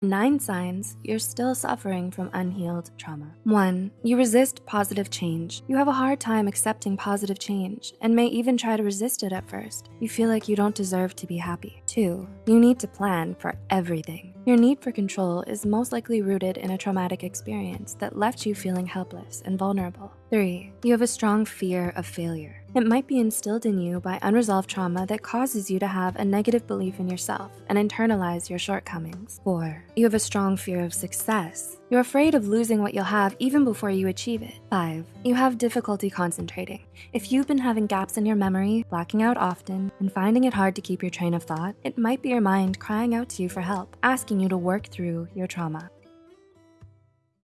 Nine signs you're still suffering from unhealed trauma. One, you resist positive change. You have a hard time accepting positive change and may even try to resist it at first. You feel like you don't deserve to be happy. Two, you need to plan for everything. Your need for control is most likely rooted in a traumatic experience that left you feeling helpless and vulnerable. Three, you have a strong fear of failure. It might be instilled in you by unresolved trauma that causes you to have a negative belief in yourself and internalize your shortcomings. Four, you have a strong fear of success. You're afraid of losing what you'll have even before you achieve it. Five, you have difficulty concentrating. If you've been having gaps in your memory, blacking out often, and finding it hard to keep your train of thought, it might be your mind crying out to you for help, asking you to work through your trauma.